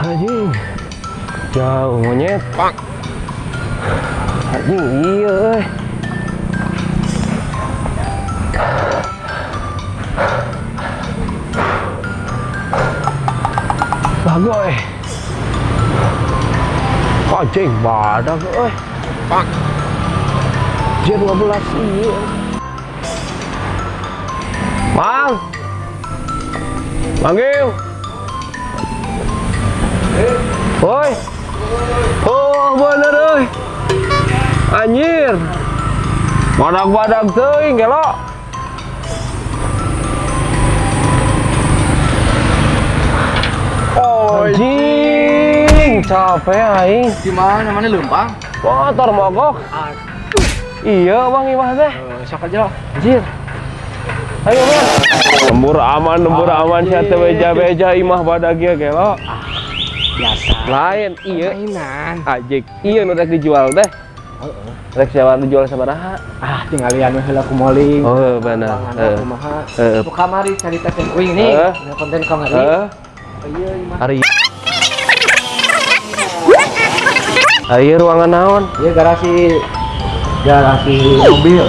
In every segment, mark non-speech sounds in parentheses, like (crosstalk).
anjing jauh monyet pak anjing iya euy. bagoy anjing badak euy pak J12 iya Mang Manggil. Woi Oh bener euy Anjir. Badak-badak teuing gelok Oh, Anjing capek aing. Gimana namanya lempang? motor mogok. Iya bang imah teh. Eh, sok aja lah. anjir ayo bang lembur aman lembur aman sia teh beja-beja imah badagia gelo Biasa. lain iya Mainan. ajik iya nu rek dijual teh rek sewa dijual sabaraha Ah, tinggal lihat heula ku moling. oh benar Panganna kumaha. Heeh. Ku kamari cari teh kuing nih. Heeh. Ada konten kamari. eh Oh, Iya, imah. hari Ayo ruangan naon? Iya garasi garasi mobil.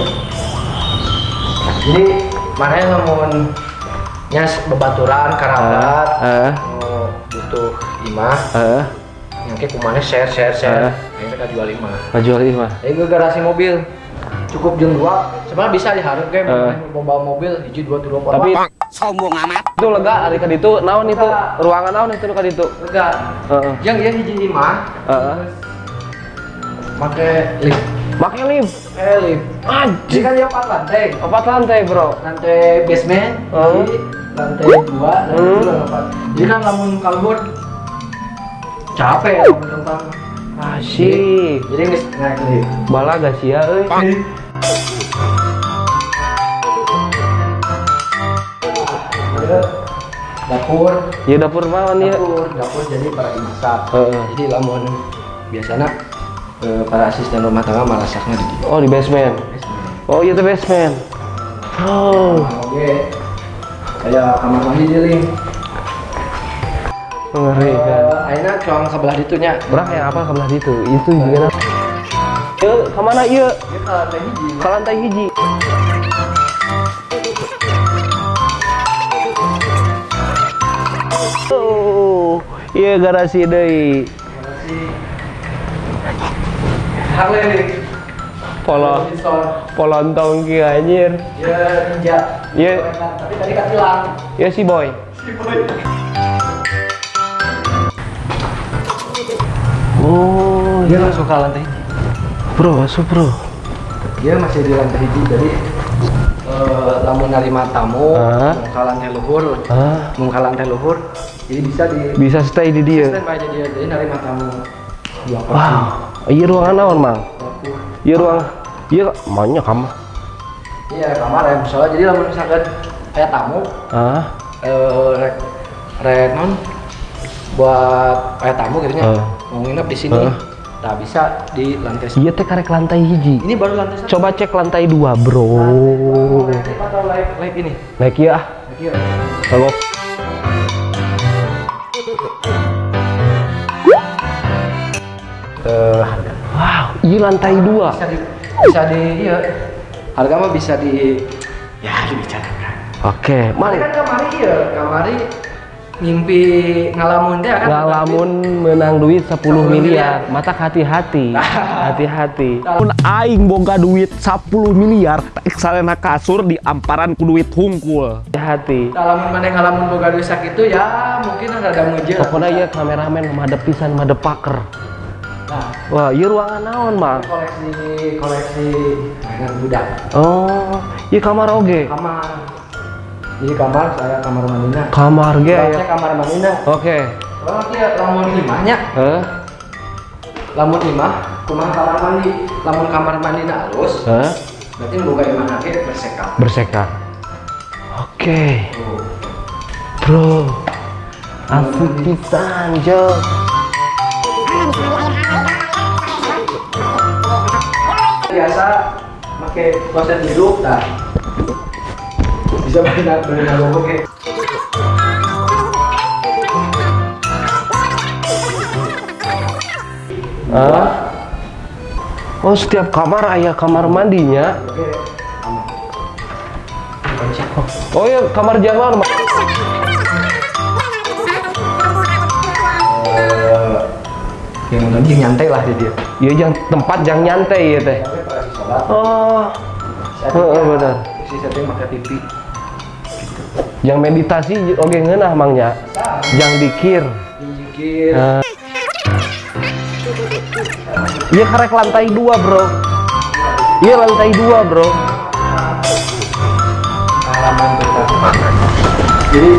Jadi mana yang ngomong nyas bebaturan karabat Eh, mau butuh imah eh, yang kayak kumane share share share Eh. yang kita jual imah majual imah. ini ke garasi mobil cukup jeung dua sebenarnya bisa diharap kayak Eh. mau bawa mobil hiji dua empat Tapi sombong amat itu lega ari ka ditu naon itu? Ruangan naon itu nu ka ditu? enggak Heeh. yang dia hiji imah Heeh. pakai lift Make lift. Lift jadi Anjing. kan dia empat lantai Empat lantai, Bro. lantai basement hiji, lantai dua dan Hmm. lantai empat jadi kan lamun kalbur capek ya tentang Asik. jadi nggak naik lift Balaga sia euy. Ada dapur Ieu dapur naon ieu? dapur dapur jadi para masak Heeh. jadi lamun biasanya eh, para asisten rumah tangga marasaknya di Oh, di basement. Oh, iya teh basement. Oh, oke kayak kamar mandi dealing mengerikan. akhirnya cuang sebelah ditunya Berak yang apa sebelah itu? Itu juga. Ieu ke mana ieu? dia ke lantai hiji Ke lantai hiji. Oh, iya garasi deui. masih Harley Polo Davidson polontong kieu anjir. dia ninja Iya. tapi tadi kan hilang Ya si boy. Oh, dia langsung ke lantai bro, masuk bro. dia masih di lantai hiji jadi eh, lamun nerima tamu Ah. luhur Ah, lantai luhur jadi bisa di bisa stay di dia. standby aja dia jadi nerima tamu dua Wow, iya ruangan naon, Mang? Iya ruang Iya, banyak kamar. iya kamar ya misalnya jadi lamun misalkan kayak tamu Ah, eh rek rek non buat kayak tamu gitu nya mau nginep di sini nah bisa di lantai iya teh karek lantai hiji. ini baru lantai satu Coba cek lantai dua, bro. Lantai atau live live ini Naik ya. Lagi ya. Kalau iya lantai dua. bisa di bisa di iya harga mah bisa di ya dibicarakan Oke, Mari kan kamari iya kamari ngimpi ngalamun teh kan Ngalamun menang duit 10 miliar, matak hati-hati. (laughs) Hati-hati. pun aing boga duit 10 miliar salena kasur di amparan ku duit hungkul Hati-hati. ngalamun mana ngalamun boga duit itu ya mungkin ada ngejel Pokoknya iya kameramen madep pisan madep paker. Nah Wah, iya ruangan naon, Mang? koleksi koleksi mainan budak Oh, iya kamar oge. kamar jadi kamar saya kamar mandinya Kamar ge saya ya. kamar mandinya Oke. kalau dia lamun imahnya Heh? lamun imah kumaha kamar mandi lamun kamar mandi halus Heh? berarti boga imah nanti bersekat Bersekat. Oke. Bro. Asik pisan, Jo biasa pakai konsep hidup nah bisa benar benar oke Ah. Oh setiap kamar ayah kamar mandinya. Oh ya kamar jamal. Yang penting nyantai lah di dia. Ya yang tempat yang nyantai ya teh. Tapi pas lagi sholat, Oh, Heeh, benar. isi setting pakai TV. yang meditasi oke ngeunah mangnya. Yang dikir. Pinjikir. Nah. Iya karek lantai dua bro. Iya lantai dua bro. halaman. Jadi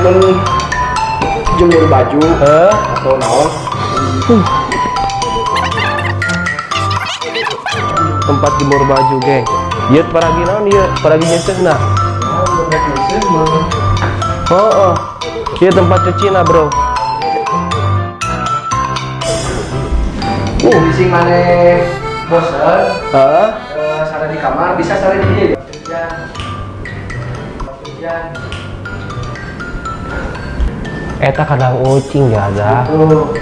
men jemur baju Eh? atau naon Tempat jemur baju geng. Iya paragi naon iya paragi nyesesna. Nah, Oh, oh. Iya tempat cuci nah bro. Uh, di sini mana bosan, Hah? eh, sare di kamar bisa sare di hujan, Eta kadang ucing gak ada. tuh.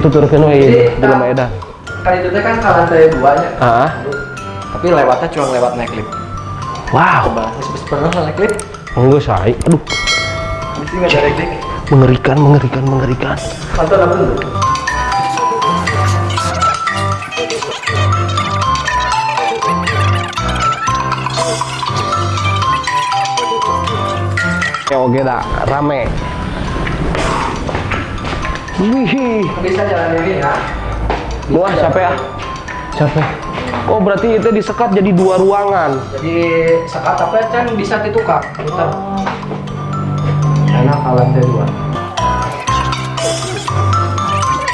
Tuturkeun we Jadi, di rumah Eda. Kali itu kan ke lantai dua ya. Ah. Tapi lewatnya cuma lewat naik lift. Wow. Terus pernah naik lift? Enggak say. Aduh, sini nggak ada naik lift. mengerikan, mengerikan, mengerikan. Kantor apa dulu? Ya oke dah, rame. Wih, Bisa jalan ini ya. wah capek ah. Capek. Oh berarti itu disekat jadi dua ruangan. Jadi sekat apa kan bisa ditukar, putar. Enak ke lantai dua.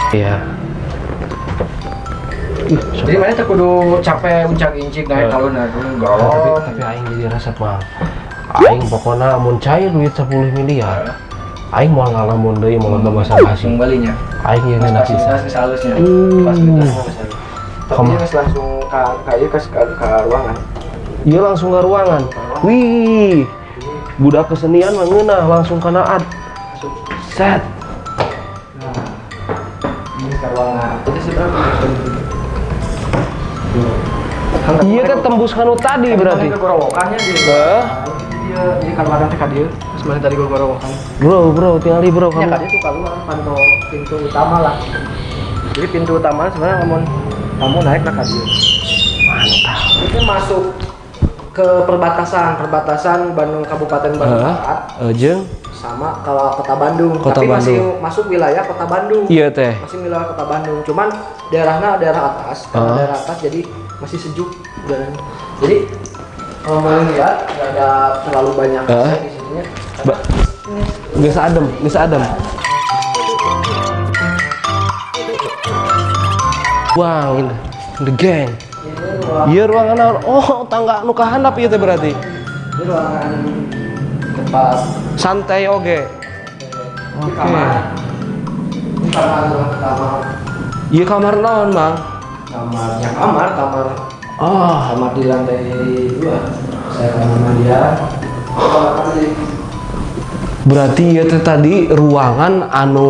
Iya. Ih, Jadi mana kudu capek uncak incik naik kalau nah dulu enggak. tapi tapi aing jadi resep mah. Aing pokoknya mun cair duit 10 miliar. Aing mau ngalamun deui mau nonton bahasa basi. langsung balinya. Aing yang pisan. pas halusnya. Hmm. Halusnya. Tapi dia langsung ke kayak ke ke ruangan. Iya langsung ke ruangan. Wih, budak kesenian mah ngeunah langsung kana ad. Set. Nah, ini ke ruangan. Seberapa? Iya kan tembus kanu tadi berarti. Ke gorowokannya dia. Hah? Dia dia kamar nanti ka dia. Mana tadi gua gorowokan. Bro, bro, tinggal di bro Ya kamu. kan itu keluar pantau pintu utama lah. Jadi pintu utama sebenarnya namun kamu naik lah dia. Mantap. Itu masuk ke perbatasan perbatasan Bandung Kabupaten Bandung Heeh. Barat Eh, sama kalau kota Bandung. Kota Tapi masih Bandung. masuk wilayah kota Bandung. iya teh. Masih wilayah kota Bandung. Cuman daerahnya daerah atas. Karena Ah. daerah atas jadi masih sejuk udaranya. Jadi kalau mau lihat nggak ada terlalu banyak. AC di sininya. Ba- Geus adem, geus adem. Wang, ini the gang. Iya ruangan naon? Oh, tangga nu kahandap ieu teh berarti. ini ruangan tempat Santai oge. Oke. kamar. Kamar. Iya kamar naon, Bang? Kamarnya kamar, kamar Oh, kamar di lantai dua. Saya kamar dia. Kamar mandi. Berarti teh tadi ruangan anu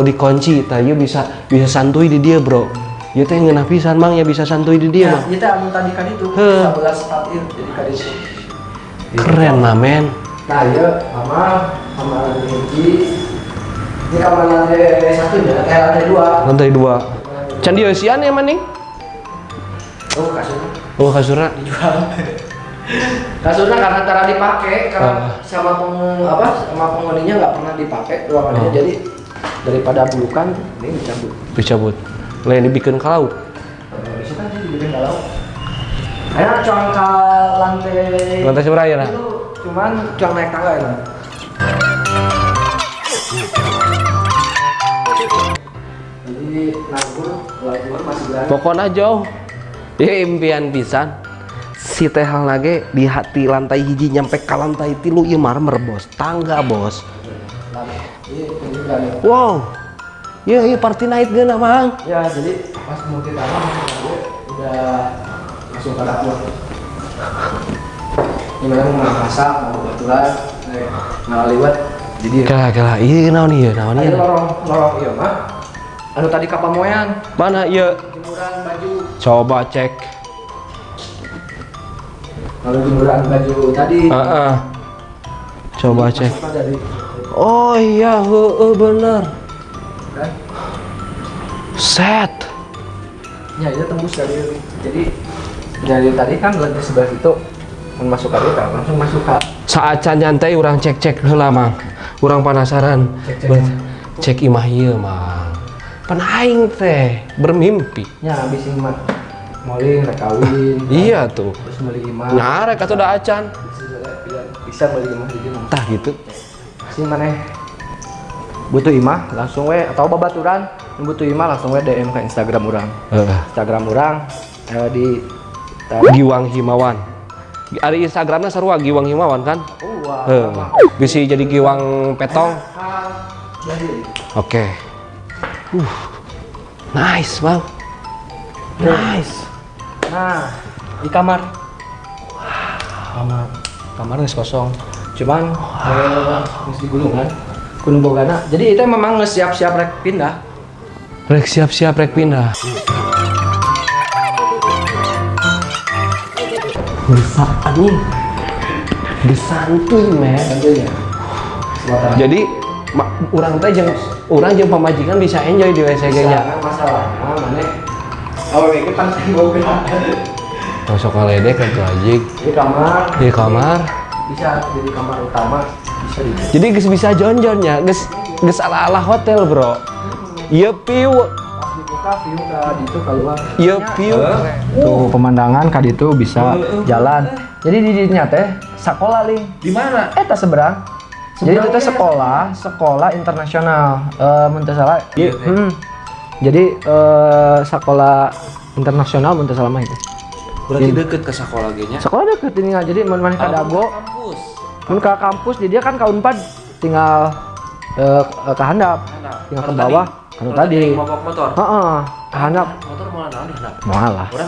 dikunci, tah ieu bisa bisa santuy di dia, Bro. Ieu teh ngeunah pisan, Mang, ya bisa santuy di dia, Ya, Mang. itu anu tadi kan itu Heh. 11 partir jadi kan itu. Keren lah, men. Nah, iya kamar, kamar lantai hiji. Ini kamar lantai satu ya, eh lantai dua. Lantai dua. Can dieusian ya, Maning? Oh, kasurnya Oh, kasurna. dijual. (laughs) kasurnya karena cara dipakai, karena Ah. sama peng apa sama penghuninya nggak pernah dipakai ruangannya, Oh. jadi daripada bulukan ini dicabut. Dicabut. Lain dibikin kalau. Bisa kan sih dibikin galau. Ayo cuma ke lantai. Lantai seberapa ya, nah? Cuman cuma naik tangga ya. Nah. Jadi nanggur. Pokoknya jauh. Ya impian pisan. Si teh hal lagi di hati lantai hiji nyampe ke lantai tilu ieu marmer bos. Tangga bos. Iya, wow. Iya iya party night geuna mang? Ya jadi pas mau kita udah langsung ke dapur. Ini memang mau masak, mau baturan, eh, nggak liwat. Jadi kala kala iya naon ieu naon Ayo ieu lorong lorong iya mah anu tadi kapal moyan Mana iya? jemuran baju. Coba cek. Kalau jemuran baju tadi Heeh. Coba cek. Dari Oh iya, heeh bener. kan Set. ya itu tembus dari jadi dari tadi kan lantai sebelah itu masuk ke kan langsung masuk ke Saat can nyantai orang cek-cek heula Mang. Urang penasaran. Cek-cek Bet- Cek imah ieu Mang. Pan aing teh bermimpi. nya habis ini mah moling rek kawin (laughs) Iya tuh. terus beli imah Nyarek atuh da acan. bisa beli imah di mana Tah gitu. si mana butuh imah langsung we atau babaturan butuh imah langsung we DM ke Instagram orang Heeh. Instagram orang eh, di Giwang Himawan. Ari Instagramnya sarua Giwang Himawan kan? wah Heeh. Bisa jadi Giwang Petong. Oke. Uh. Nice, Bang. Nice. Nah di kamar kamar kamar nggak kosong cuman eh, nggak digulungan kudu bogana jadi itu memang nggak siap-siap rek pindah Rek siap-siap rek pindah. Bisa anjing. Disantuy, men. tentunya Sementara Jadi orang teh jeung urang jeung pamajikan bisa enjoy di WCG nya. Jangan masalah mana awal ini kan boga Masuk kaledek atuh anjing. di kamar. Di kamar. bisa jadi kamar utama. Bisa di Jadi geus bisa jonjonnya, geus geus ala-ala hotel, Bro. Ieu piu, pas dibuka view ke itu keluar. Ieu piu. tuh pemandangan kali itu bisa jalan. Jadi di dinya teh sekolah ling. Di mana? eh tak seberang. Jadi itu teh sekolah sekolah internasional. Eh teu salah? Iya. hmm. Jadi eh sekolah internasional salah mah itu Berarti deket ke sekolah nya. sekolah deket ini jadi mun maneh ka dago kampus. ke kampus di dia kan ka Unpad tinggal eh ke handap tinggal ke bawah kan tadi Mogok motor. heeh ke handap Motor mau naon handap?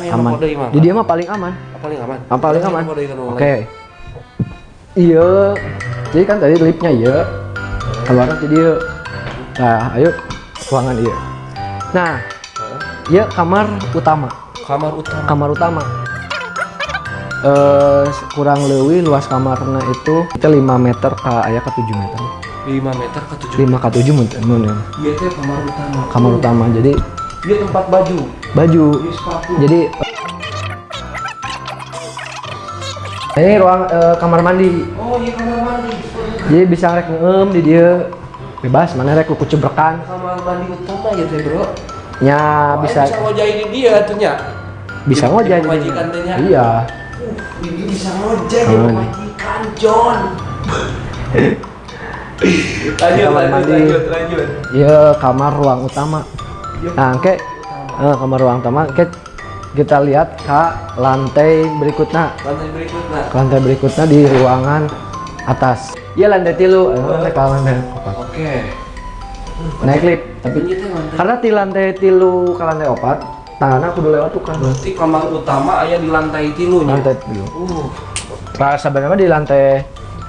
Yang aman. mau deui mah. Di dia mah paling aman. Paling aman. Ah, paling aman. Oke. Iya. Jadi kan tadi liftnya iya. Keluar jadi. Nah, ayo ruangan iya. Nah, iya kamar utama. Kamar utama. Kamar utama. Eh kurang lebih luas kamarnya itu kita 5 meter ke aya ke 7 meter. 5 meter ke 7 5 ke 7 mungkin. mungkin. Iya teh kamar utama. Kamar utama. Jadi Dia tempat baju. baju. Di sepatu. Jadi ini ruang eh, kamar mandi. Oh iya kamar mandi. Jadi bisa rek ngeum di dia bebas mana rek kuku cebrekan Kamar mandi utama ya teh bro. nya Oh, bisa bisa ngojai di dia tuh nya. bisa di- ngojek di pemajikan teh nya. iya Uh, ini bisa ngojek Oh, ya ini. pemajikan John. (laughs) lanjut, Kamar lanjut, mandi. lanjut, lanjut. iya kamar ruang utama nah ke eh, kamar ruang utama ke kita lihat ke lantai berikutnya Lantai berikutnya. lantai berikutnya di ruangan atas iya lantai tilu eh, lantai ke lantai opat Oke. naik lift tapi lantai. karena di lantai tilu ke lantai opat tangannya aku lewat tuh kan Berarti kamar utama aya di lantai tilu nya. lantai tilu Uh. Nah, sebenarnya di lantai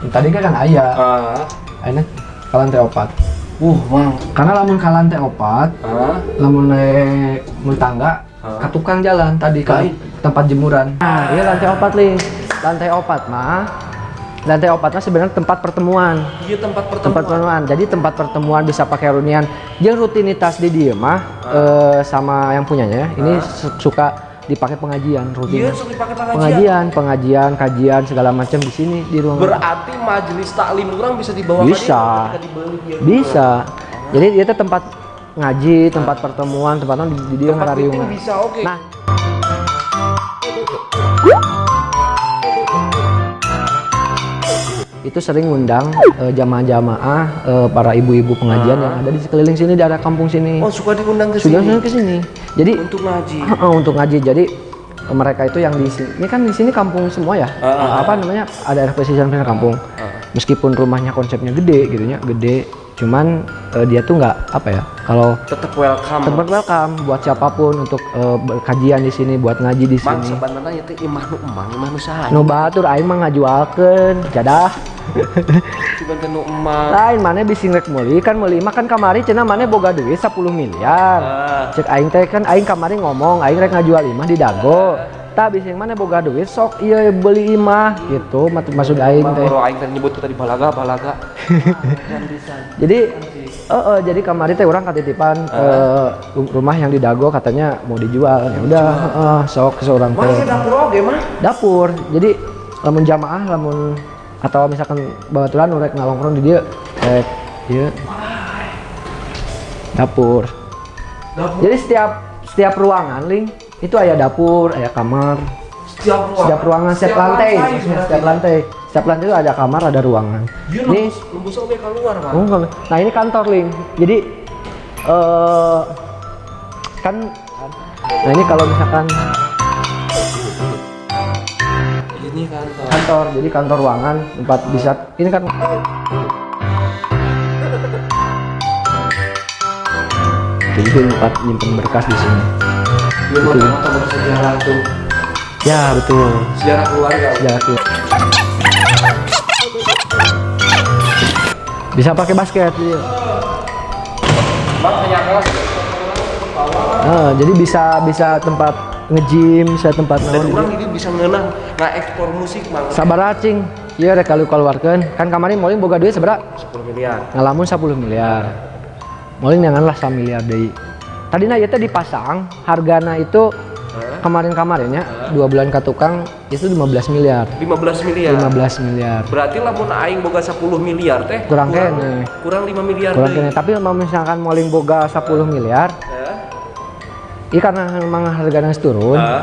tadi kan ayah Ah. Ini ke lantai opat. Uh, mang. Karena lamun ke lantai opat, Ah. lamun naik tangga, Hah? ke tukang jalan tadi ke Lain. tempat jemuran. Nah, iya lantai opat ling. Lantai opat mah, lantai opat mah sebenarnya tempat pertemuan. Iya tempat Tempat pertemuan. pertemuan. Jadi tempat pertemuan bisa pakai runian. Yang rutinitas di dia mah eh, sama yang punyanya. Ini su- suka dipakai pengajian rutin. Iya, sok dipakai pengajian. Pengajian, pengajian, kajian segala macam di sini di ruangan. Berarti majelis taklim orang bisa dibawa ke Bisa. dia dibeli dia. Bisa. Jadi dia tempat ngaji, tempat pertemuan, tempatnya di, di dia Tempat ngarariung. meeting bisa oke. Nah, itu sering ngundang eh, jamaah-jamaah eh, para ibu-ibu pengajian yang ada di sekeliling sini di daerah kampung sini. oh, suka diundang ke sini ke sini. Jadi untuk ngaji. Heeh, untuk ngaji. Jadi eh, mereka itu yang di sini. Ini kan di sini kampung semua ya. Ah, ah, apa namanya? Ada pesisir pesisir kampung. Ah. Meskipun rumahnya konsepnya gede gitu ya, gede. Cuman eh, dia tuh nggak apa ya kalau tetap welcome. tempat welcome buat siapa pun untuk eh, berkajian di sini buat ngaji di sini. sebenarnya itu imah nu emang imah nu saha nu batur aing mah ngajualkeun jadah. (laughs) Nu emang. Lain mana bising rek meuli kan meuli mah kan kamari cenah mana boga duit 10 miliar. Ah. cek aing teh kan aing kamari ngomong aing rek ngajual imah di dago tak bising mana boga duit sok iya beli imah gitu maksud aing teh. Kalau aing teh nyebut tadi balaga balaga. Bisa (laughs) jadi eh eh, jadi kamari teh orang katitipan ke ru- rumah yang di dago katanya mau dijual ya udah eh, sok seorang teh. dapur oge mah dapur jadi lamun jamaah lamun atau misalkan babaturan urek ngalongkrong di dia rek ieu. Dapur. Dapur. Jadi setiap setiap ruangan ling itu ada dapur ada kamar. Setiap ruang setiap ruangan setiap, lantai. maksudnya setiap lantai. Setiap lantai itu ada kamar ada ruangan. Ini keluar Oh. Nah ini kantor ling. Jadi eh kan nah ini kalau misalkan ini kantor. Kantor, jadi kantor ruangan tempat bisa ini kan jadi itu tempat nyimpen berkas di sini. Ieu mah motor bersejarah tuh Ya betul. sejarah keluarga Sejarah keluar. Bisa pakai basket. Iya. Kelas Nah, jadi bisa bisa tempat nge-gym, bisa tempat dan orang ini bisa ngeunah ekspor musik mang Sabar acing. Iya rek kalau keluarkan. Kan kemarin Molin boga duit seberapa? 10 miliar ngalamun 10 miliar Molin janganlah 1 miliar deui tadina ieu teh dipasang. Hargana itu kemarin-kemarinnya dua bulan ke tukang itu 15 miliar. 15 miliar? 15 miliar. Berarti lamun aing boga 10 miliar teh Kurang kene. kurang 5 miliar kurang kene. Tapi misalkan Molin boga 10 miliar Heh. ini karena memang hargana geus turun. Ah.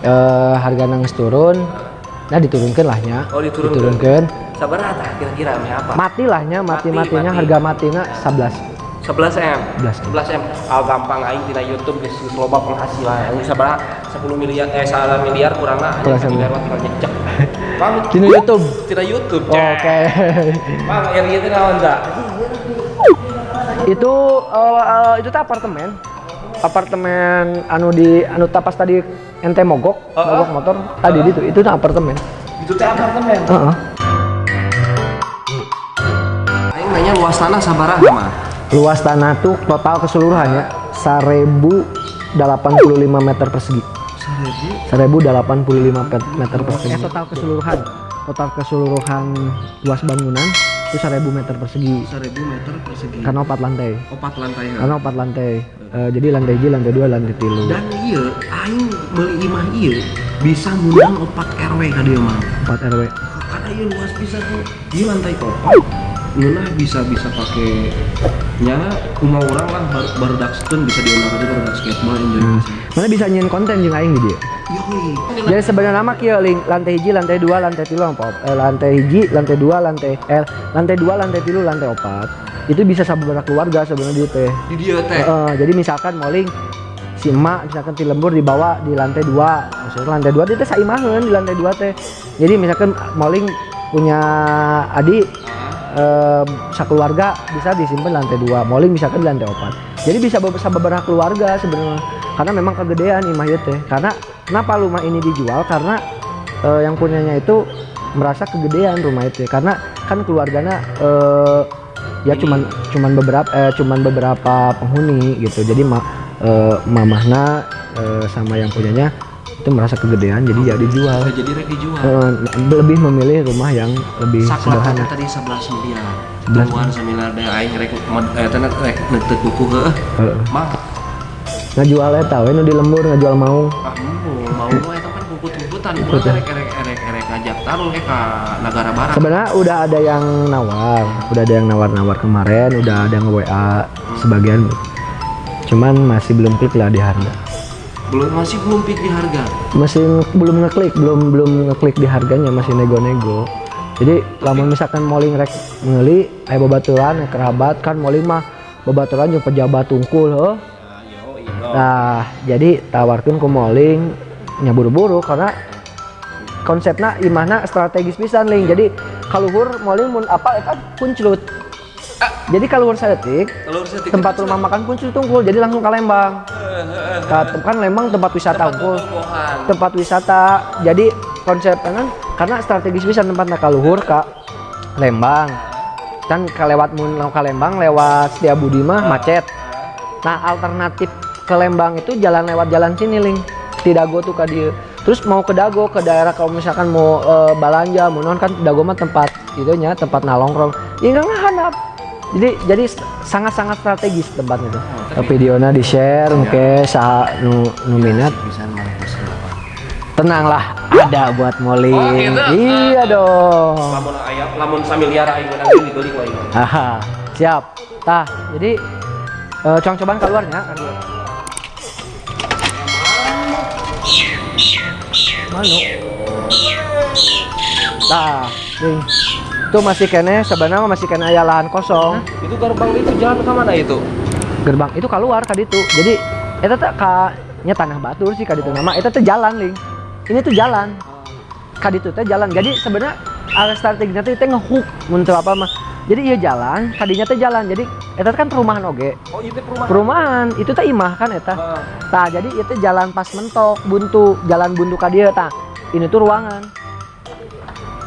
eh, hargana geus turun. Nah diturunkan lahnya Oh, diturunkeun. diturunkeun sabar kira-kira apa? Mati lahnya mati Mati, matinya mati. harga matinya 11 11 M. 11 M. 11 M. Ah gampang aing tina YouTube geus geus loba penghasilan. Aing sabaraha 10 miliar eh 1 miliar Kurang 1 sama. miliar mah tinggal nyecek. (laughs) Bang Dina YouTube? Tina YouTube oke. Bang area teh naon da itu eh, eh, itu teh apartemen. Apartemen anu di anu tapas tadi ente mogok Heeh. mogok motor. Tadi itu itu teh apartemen. Itu teh apartemen? Heeh. aing mainnya luas tanah sabaraha mah luas tanah tuh total keseluruhannya 1085 meter persegi. 1085 pe- meter persegi. eh, total keseluruhan. Total keseluruhan luas bangunan itu 1000 meter persegi. 1000 meter persegi. Karena empat lantai. Opat lantai karena empat lantai. Eh, jadi lantai J lantai dua lantai tilu dan iya aing meuli imah iya bisa ngundang opat RW ka dieu mah empat RW karena iya luas bisa tuh iya lantai opat ngeunah bisa bisa pakai nya kumaha urang lah baru baru dakskeun bisa diunah aja baru basketball enjoy Hmm. mana bisa nyin konten jeung aing di dia yoi Jadi sebenarnya nama kieu ling lantai hiji, lantai dua, lantai tilu, apa? Eh, lantai hiji, lantai dua, lantai eh lantai dua, lantai tilu, lantai opat. Itu bisa sabaraha keluarga sebenarnya di teh. di dia teh Heeh, jadi misalkan moling si emak misalkan ti lembur dibawa di lantai dua maksudnya lantai dua dia teh saimaheun di lantai dua teh jadi misalkan moling punya adik eh, sakeluarga bisa disimpan lantai dua moling misalkan di lantai opat jadi bisa be- beberapa keluarga sebenarnya karena memang kegedean imah ieu teh karena kenapa rumah ini dijual? Karena eh, yang punyanya itu merasa kegedean rumah itu karena kan keluarganya eh, ya cuman cuman beberapa eh, cuman beberapa penghuni gitu. Jadi ma, eh, mamahna eh, sama yang punyanya itu merasa kegedean jadi ya dijual. Jadi dijual. Eh, lebih memilih rumah yang lebih saklat sederhana. tadi 11 miliar 11 keluar seminar deh aing rek eh teh rek neuteuk buku heuh Heeh. mah ngajual eta we nu di lembur ngajual mau. Ah mau mau eta kan bubut-bubutan urang rek rek rek rek ngajak taruh eh ka negara barat. Sebenarnya udah ada yang nawar udah ada yang nawar-nawar kemarin udah ada yang WA sebagian. Cuman masih belum klik lah di harga belum masih belum pik di harga. Masih belum ngeklik belum belum ngeklik di harganya masih nego-nego. Jadi lamun misalkan moling rek ngeuli aya babaturan kerabat kan moling mah babaturan jeung pejabat tungkul heuh nah jadi tawarkan ke moling nya buru-buru karena konsepnya imahna strategis pisan ling jadi kaluhur moling mun apa eta kunclut Jadi kalau luar sedetik, Telur setik. tempat rumah makan pun sudah tunggul, jadi langsung ke Lembang. Ka- kan Lembang tempat wisata unggul. Tempat wisata, jadi konsepnya kan karena strategis bisa tempatnya ke luhur ke Lembang. Kan ke lewat mun ke Lembang lewat Setiabudi mah macet. Nah alternatif ke Lembang itu jalan lewat jalan sini ling. Dago tuh ke dia. Terus mau ke Dago ke daerah kalau misalkan mau eh, balanja, mau non kan Dago mah tempat itunya tempat nalongkrong. Ya nggak ngahandap. Jadi jadi sangat-sangat strategis tempatnya tuh. Videonya di share, oke, sa nu, nu minat. Bisa mana pesen apa? Tenanglah, ada buat Molly. Oh, gitu? Iya dong. Lamun ayam, lamun samiliar aing menang dibeli ku aing. Siap. Tah, jadi eh, cong cobaan keluarnya. Manu. Tah, nih. Itu masih kene sebenarnya masih kene aya lahan kosong. Itu gerbang itu jalan ke mana itu? Gerbang itu keluar ka ditu. Jadi eta teh ka nya tanah batur sih ka ditu nama eta teh jalan ling. Ini tuh jalan. Ka ditu teh jalan. Jadi sebenarnya ala strateginya teh teh ngehook mun teu apa mah. Jadi iya jalan, kadinya teh jalan. Jadi eta teh kan perumahan oge. Oh, itu perumahan. Perumahan itu teh imah kan eta. Tah, jadi itu jalan pas mentok, buntu, jalan buntu ka dieu tah. Ini tuh ruangan.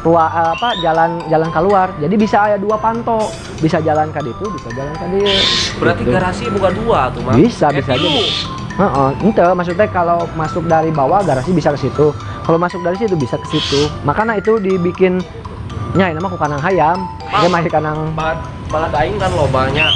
Rua, eh, apa jalan jalan keluar. Jadi bisa aya dua panto, bisa jalan ka ditu, bisa jalan ka dieu. Berarti Gitu. garasi bukan dua tuh, Mang. Bisa, bisa Eh, aja. tilu. Heeh, ente maksudnya kalau masuk dari bawah garasi bisa ke situ. Kalau masuk dari situ bisa ke situ. Makanya itu dibikin nya ini mah ku kanang hayam. Dia di kanang Ba- balad aing kan lobanya.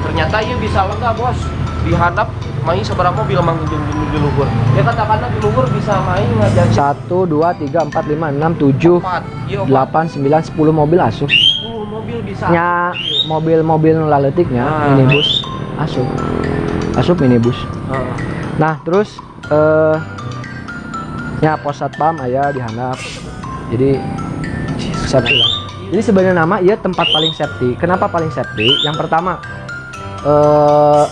Ternyata ieu bisa lega, Bos. Dihadap main seberapa mobil mang di, di, di luhur. Ya katakanlah di luhur bisa main ngajakin 1 2 3 4 5 6 7 empat. Iya, 8 9 10 mobil asup. 10 mobil bisa. Nya mobil-mobil laletiknya Ah. minibus asup. Asup minibus. Heeh. Nah, terus eh nya pos satpam aya di handap. Jadi safety lah. Jadi sebenarnya nama iya tempat paling safety. Kenapa paling safety? Yang pertama eh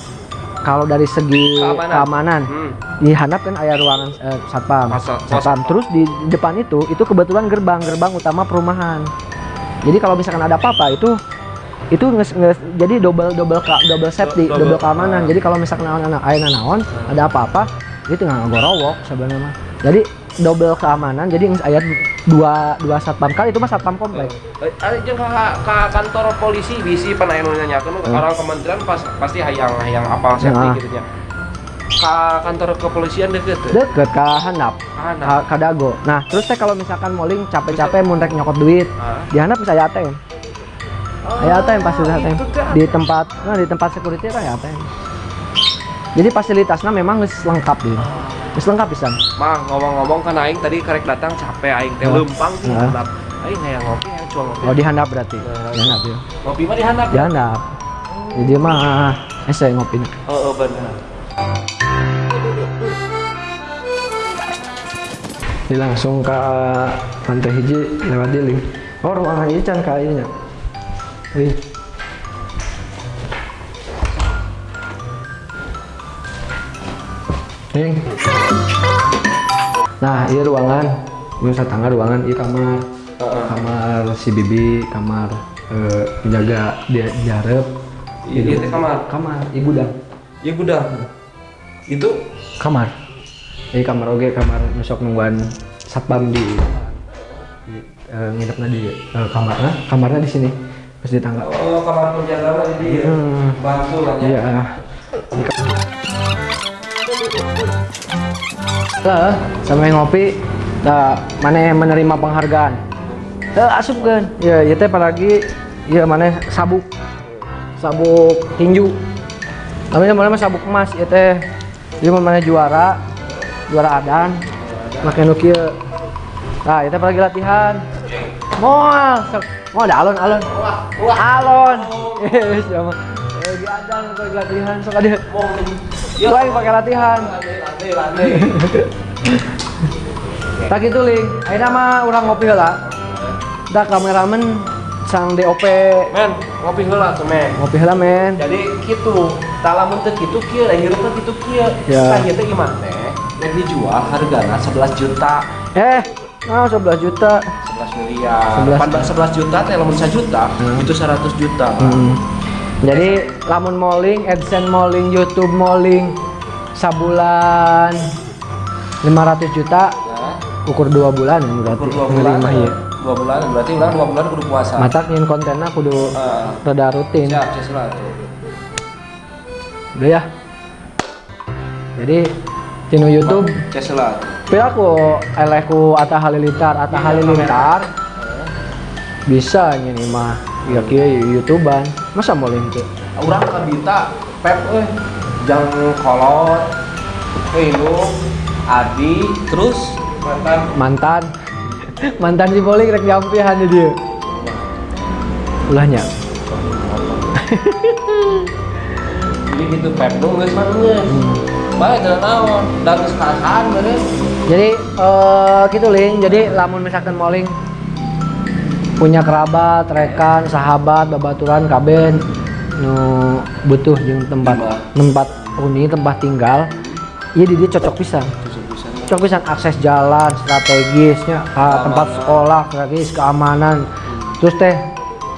kalau dari segi Keamanan. keamanan, Hmm. di handap kan aya ruangan eh, satpam. Pos Satpam. satpam. Terus di depan itu itu kebetulan gerbang, gerbang utama perumahan. Jadi kalau misalkan ada apa-apa itu itu nges, nges- jadi double double ka- double safety, Double- double, keamanan. ah. Jadi kalau misalkan anak ayah naon, ada apa-apa, itu nggak ngorowok sebenarnya mah. Jadi double keamanan. Jadi nges aya dua dua satpam kali itu mah satpam komplek. Eh, Ada jeung ka, ka kantor polisi bisi pernah anu nanyakeun orang kementerian pas pasti hayang hayang apa safety Nah. gitu nya. Ka kantor kepolisian deket teu? Deket ke handap, Handap. ka, dago. Nah, terus teh kalau misalkan moling capek-capek mun rek nyokot duit, Ah. di handap bisa aya ATM. Aya ATM pasti ada ATM. teh. Di tempat nah di tempat security kan ya ATM. Jadi fasilitasnya memang lengkap dia. Geus lengkap pisan. Mang ngomong-ngomong kan aing tadi karek datang capek aing teh Oh. lempang sih Nah. Aing hayang ngopi hayang cua ngopi. Oh di handap berarti. Nah. Di handap ya. Ngopi mah di handap. Di handap. Jadi mah ese ngopi. Heeh bener. Jadi langsung ke lantai hiji lewat di link. Oh ruangan ini can kayaknya. Wih. Ning. Nah, ini ruangan. Gue tangga ruangan, ini kamar. Kamar si Bibi, kamar eh, penjaga dia diharap. Iya teh kamar. Kamar, ibu dang. Iya gudang. Itu kamar jadi kamar oge kamar besok nungguan satpam di, di eh, nginepnya di eh, kamarnya kamarnya di sini pas di tangga oh kamar penjaga mah di Hmm. bantu lah ya. iya lah sampai ngopi nah, mana yang menerima penghargaan. Eh asup kan? Ya ya teh apalagi ya mana sabuk. Sabuk tinju. Namanya mana mah sabuk emas ya teh. Dia mana juara juara adan. Makin nukia nah itu apalagi latihan. Sok- mau ada alon alon. Alon. Eh (laughs) sama lagi adan lagi latihan sok ada Itu lagi pakai latihan (laughs) tak gitu ling akhirnya mah orang ngopi lah dah kameramen sang DOP Men, ngopi heula tuh men. ngopi lah men Jadi gitu, tak lamun teu kitu kieu, lahir teh kitu kieu. Ya. Ieu teh gimana teh? Dijual hargana 11 juta. eh nah 11 juta 11 miliar 11. 11 juta teh lamun 1 juta itu 100 juta Hmm. Jadi lamun malling, AdSense malling, YouTube malling sabulan 500 juta ukur dua bulan ya berarti. ukur 2 bulan iya. 2 bulan berarti ulang 2 bulan kudu puasa. Matak nyin kontennya kudu Eh, rada rutin. siap siap Udah ya. Jadi tino YouTube. Siap lah Pila aku eleku Atta Halilintar, Atta Halilintar bisa ini mah. Ya kia youtuban masa mau link orang kabita pep eh jangan kolot. Hilo Adi terus mantan. Mantan. Mantan si bowling rek jampihan dia. Ulahnya. Jadi gitu pep dong geus mah bae teu naon da geus karasan bener jadi eh gitu link jadi lamun misalkan moling punya kerabat rekan sahabat babaturan kaben. Nu butuh jeung tempat tempat. uni tempat tinggal. Iya di dia cocok pisan. Cocok pisan. Akses jalan strategisnya ke tempat sekolah strategis keamanan. Terus teh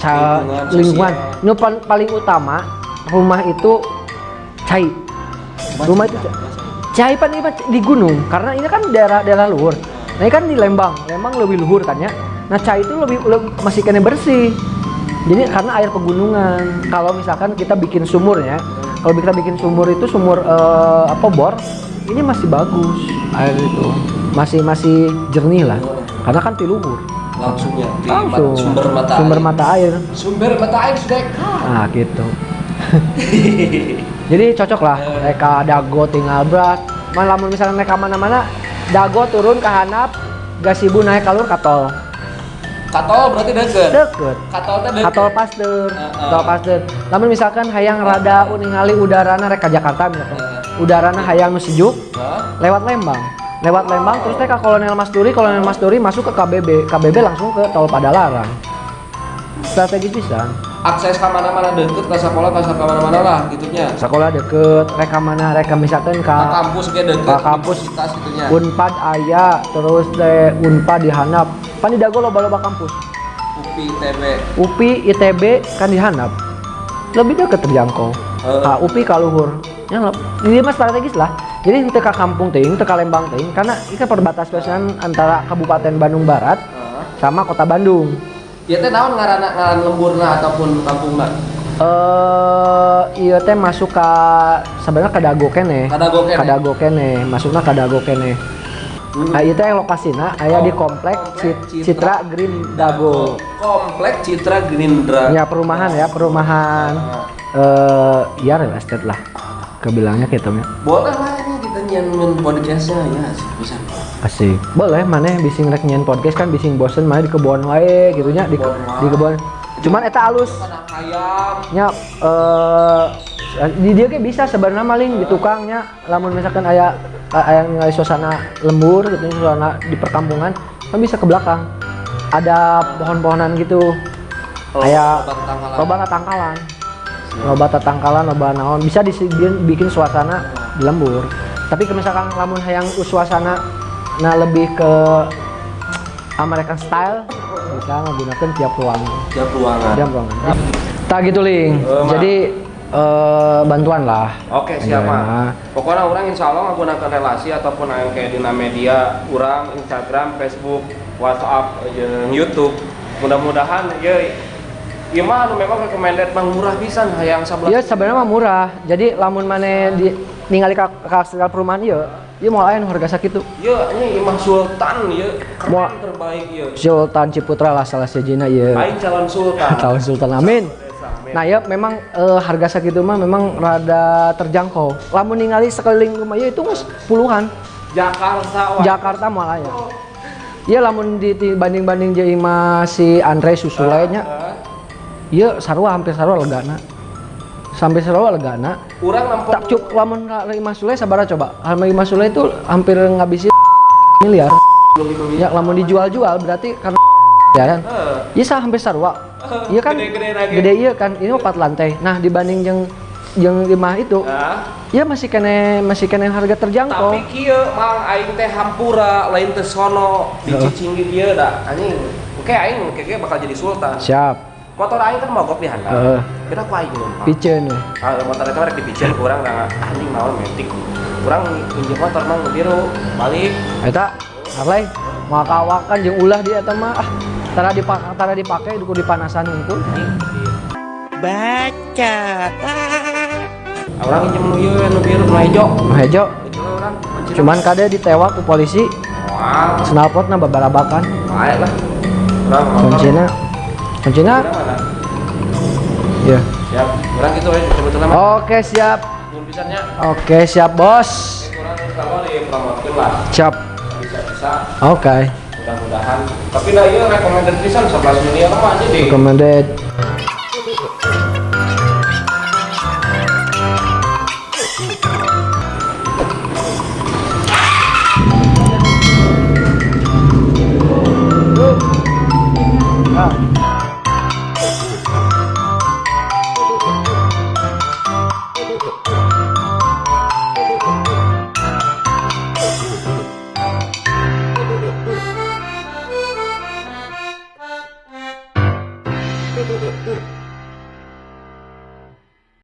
ca- Lingkungan nu paling utama rumah itu cai. Rumah itu ca- cai pan di gunung karena ini kan daerah daerah luhur. Nah ini kan di Lembang. Lembang lebih luhur kan ya nah cai itu lebih, lebih masih kena bersih. Jadi karena air pegunungan. Kalau misalkan kita bikin sumur ya kalau kita bikin sumur itu sumur eh, apa bor ini masih bagus. Air itu. Masih masih jernih lah. Karena kan di luhur. Langsung ya di langsung. sumber mata sumber air. mata air. Sumber mata air sudah nah gitu. (laughs) Jadi cocok lah. Mereka dago tinggal berat malah misalnya mereka mana-mana dago turun ke hanap gasibu naik kalur katol katol berarti deket deket katol teh deket katol pasteur. Heeh. katol pasteur. Namun misalkan hayang rada uningali udarana rek ka Jakarta misalkan. Udarana hayang nu sejuk Hah? lewat Lembang. Lewat Lembang terus teh ke Kolonel Masduri Kolonel Masduri masuk ke KBB KBB langsung ke tol Padalarang. Strategi pisan. Akses ke mana-mana deket ke sekolah ke mana-mana lah gitunya. Sekolah deket reka mana reka misalkan ke ka kampus ge deket Ka kampus. Unpad aya terus teh Unpad di Hanap pan di Dago loba-loba kampus. UPI TB UPI ITB kan di Hanap. Lebih deket terjangkau Eh. ka UPI ka luhur. Ya ini mah strategis lah. Jadi itu ke kampung ting ke Lembang ting karena ini kan perbatasan antara Kabupaten Bandung Barat Heeh. sama Kota Bandung. Ya teh naon ngaranna ngaran lemburna ataupun kampungna eh iya teh masuk ke sebenarnya ke Dago kene. Kadago kene? Ka Dago kene. Masuknya ke Dago kene Hmm. Nah, itu yang lokasinya aya di komplek Cit- Citra Green Dago. komplek Citra Gerindra Ya perumahan ya, perumahan eh ya real estate lah. Kebilangnya gitu ya. boleh lah ini kita nyanyiin podcastnya ya bisa Asik. Boleh mana bising rek nyen podcast kan bising bosen mana di kebun wae gitu nya di, di kebun. Cuman eta alus ayam nya eh di dia kayak bisa sebenarnya maling di tukangnya lamun misalkan aya aya nilai suasana lembur gitu suasana di perkampungan kan bisa ke belakang ada pohon-pohonan gitu Oh, aya loba tetangkalan. loba tatangkalan loba naon bisa dibikin bikin suasana di lembur tapi ke misalkan lamun hayang suasana nah lebih ke American style bisa menggunakan tiap ruangan tiap ruangan Diam ruangan. Tak gitu ling. Mak. Jadi eh, bantuan lah. Oke siap Iya. mah. Pokoknya orang insya Allah menggunakan relasi ataupun yang kayak di media, orang Instagram, Facebook, WhatsApp, jeung YouTube. Mudah-mudahan ya ya mah anu memang recommended mah murah pisan hayang 11. Iya sebenarnya mah murah. Jadi lamun mana di ningali ka, ka perumahan ieu, ieu mau lain harga sakitu. Ya ini Imam Sultan ya keren Mau- terbaik ya. Sultan Ciputra lah salah sejina ieu. Aing calon sultan. (laughs) Tahun Sultan Amin. Nah ya memang eh, harga sakitu mah memang rada terjangkau. Lamun ningali sekeliling rumah ieu itu geus puluhan. Jakarta. Jakarta malah ya. Iya lamun dibanding-banding imah si Andre Susule nya. Eh, Iya sarua hampir sarua legana. Sampai sarua legana. Urang nampol Tak cuk lamun imah Sule sabara coba. Harga imah Sule itu hampir ngabisin miliar. Ya lamun dijual-jual berarti karena ya kan. Eh, Iya sah hampir (laughs) Iya kan? Gede-gede lagi. gede iya kan? Ini empat lantai. Nah dibanding yang yang imah itu, nah, ya masih kene masih kene harga terjangkau. tapi kieu mang aing teh hampura lain teh sono di Cicinggi kieu da anjing. Kayak aing kayak bakal jadi sultan. Siap. Motor aing kan mogok di handap Heeh. kira aku aing numpang. Piceun we. Ah, motor itu rek dipicen kurang nggak anjing naon metik. Kurang injek motor mah biru. Balik. Eta Harley makawakan jeung ulah dia eta mah. Ah tara dipak tara dipake kudu dipanasan unggul Ah, orang injem nu ieu nu biru nu hejo itu pancing. cuman kade ditewak ku polisi. Wah, snalpotna babarabakan baik lah. Kuncina kuncina ya siap. Orang gitu ya mah oke siap. Oke siap bos. Siap. Oke mudah-mudahan. Tapi nah iya recommended pisan 11 miliar mah aja deh recommended